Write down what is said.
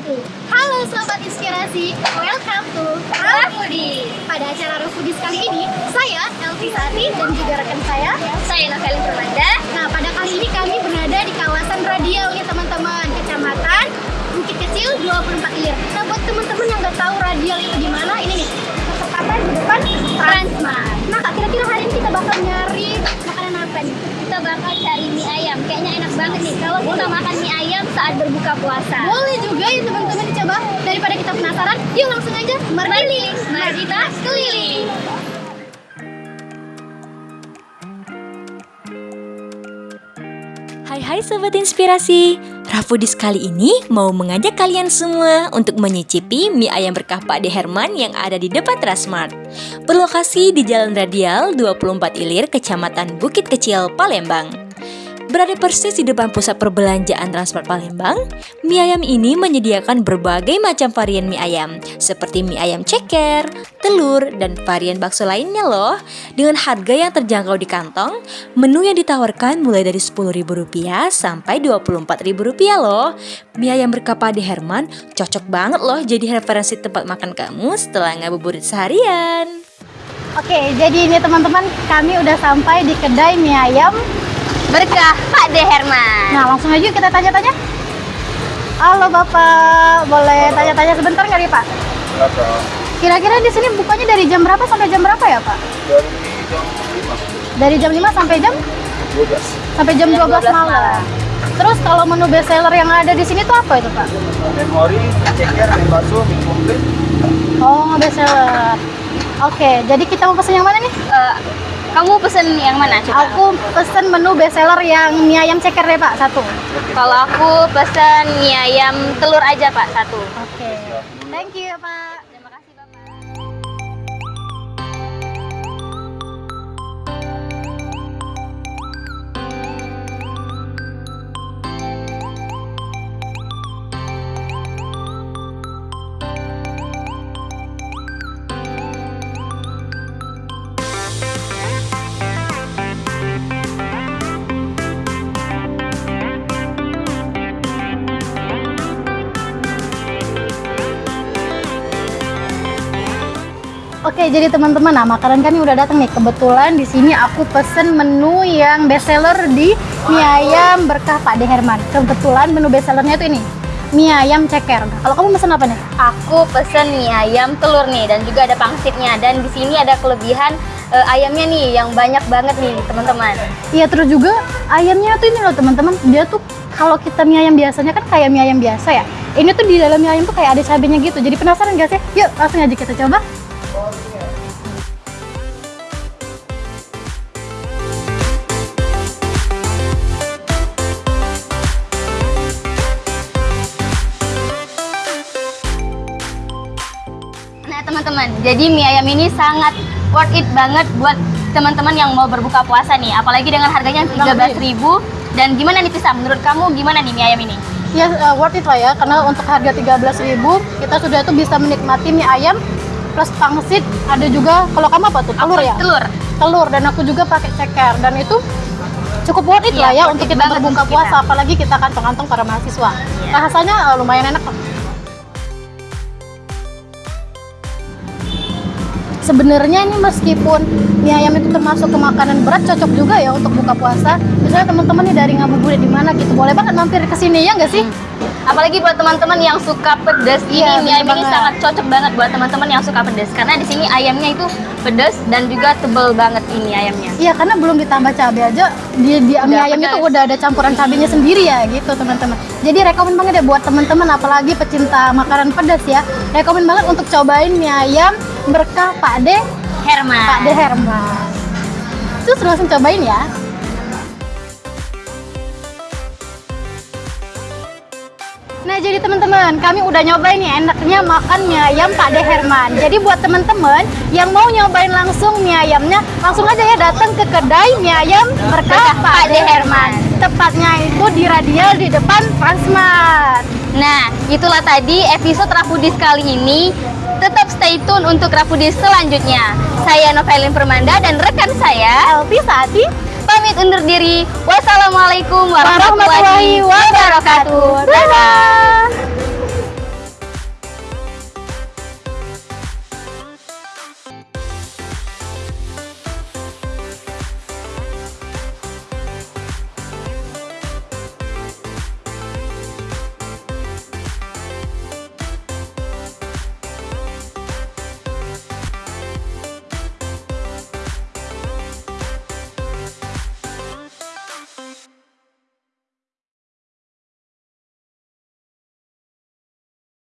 wabarakatuh. Halo Sobat Inspirasi, welcome to Rafudi. Pada acara Rafudi kali ini, saya Elvi Sati dan juga rekan saya, Saya Novelin Permanda. Saat berbuka puasa. Boleh juga ya teman-teman dicoba. Daripada kita penasaran, yuk langsung aja Mari, mari kita keliling. Hai hai Sobat Inspirasi Rafudis kali ini mau mengajak kalian semua untuk menyicipi mie ayam berkah Pak De Herman yang ada di depan Transmart Berlokasi di Jalan Radial 24 Ilir, Kecamatan Bukit Kecil, Palembang Berada persis di depan pusat perbelanjaan Transmart Palembang, mie ayam ini menyediakan berbagai macam varian mie ayam, seperti mie ayam ceker, telur, dan varian bakso lainnya loh. Dengan harga yang terjangkau di kantong, menu yang ditawarkan mulai dari Rp10.000 sampai Rp24.000 loh. Mie ayam berkapa di Herman cocok banget loh jadi referensi tempat makan kamu setelah ngabuburit seharian. Oke, jadi ini teman-teman, kami udah sampai di kedai mie ayam. Berkah Pak De Herman. Nah, langsung aja yuk kita tanya-tanya. Halo Bapak, boleh tanya-tanya sebentar nggak nih Pak? Kira-kira di sini bukanya dari jam berapa sampai jam berapa ya Pak? Dari Dari jam jam 5 sampai jam 12 sampai jam Jam 12, 12 malam. malam. Terus kalau menu best seller yang ada di sini tuh apa itu Pak? Memori, ceker, mie bakso, mie komplit Oh, best seller. Oke, jadi kita mau pesen yang mana nih? Eh, kamu pesen yang mana coba? Aku pesen menu best seller yang mie ayam ceker deh Pak, satu. Kalau aku pesen mie ayam telur aja Pak satu. Oke. Thank you Pak. Oke, jadi teman-teman, nah makanan kami udah datang nih. Kebetulan di sini aku pesen menu yang best seller di mie ayam berkah Pak De Herman. Kebetulan menu best sellernya itu ini, mie ayam ceker. Nah, kalau kamu pesen apa nih? Aku pesen mie ayam telur nih dan juga ada pangsitnya dan di sini ada kelebihan eh, ayamnya nih yang banyak banget nih teman-teman. Iya, terus juga ayamnya tuh ini loh teman-teman. Dia tuh kalau kita mie ayam biasanya kan kayak mie ayam biasa ya. Ini tuh di dalam mie ayam tuh kayak ada cabenya gitu. Jadi penasaran gak sih? Yuk, langsung aja kita coba. Nah teman-teman, jadi mie ayam ini sangat worth it banget buat teman-teman yang mau berbuka puasa nih. Apalagi dengan harganya 13.000 dan gimana nih Tisa? Menurut kamu gimana nih mie ayam ini? Ya uh, worth it lah ya karena untuk harga 13.000 kita sudah tuh bisa menikmati mie ayam plus pangsit ada juga kalau kamu apa tuh? Telur ya? Telur. telur dan aku juga pakai ceker. Dan itu cukup worth it Iya, lah ya untuk it kita berbuka puasa kita. apalagi kita kantong-kantong para mahasiswa. Iya. rasanya uh, lumayan enak kok. Sebenarnya ini meskipun mie ayam itu termasuk ke makanan berat cocok juga ya untuk buka puasa. Misalnya teman-teman nih dari ngabuburit di mana gitu boleh banget mampir ke sini ya nggak sih Apalagi buat teman-teman yang suka pedas Iya, ini mie ayam ini sangat cocok banget buat teman-teman yang suka pedas karena di sini ayamnya itu pedas dan juga tebel banget ini ayamnya. Iya karena belum ditambah cabai aja di, di mie ayam itu udah ada campuran cabenya sendiri ya gitu teman-teman. Jadi rekomen banget ya buat teman-teman apalagi pecinta makanan pedas ya. Rekomen banget untuk cobain mie ayam berkah Pak De Herman. Pak De Herman. Terus langsung cobain ya. Jadi teman-teman, kami udah nyobain nih enaknya makan mie ayam Pak De Herman. Jadi buat teman-teman yang mau nyobain langsung mie ayamnya, langsung aja ya datang ke kedai mie ayam berkah Pak De Herman. Tepatnya itu di Radial di depan Transmart. Nah, itulah tadi episode Rafudis kali ini. Tetap stay tune untuk Rafudis selanjutnya. Saya Novelin Permanda dan rekan saya Elvi Sati pamit undur diri. Wassalamualaikum warahmatullahi wabarakatuh. Dadah.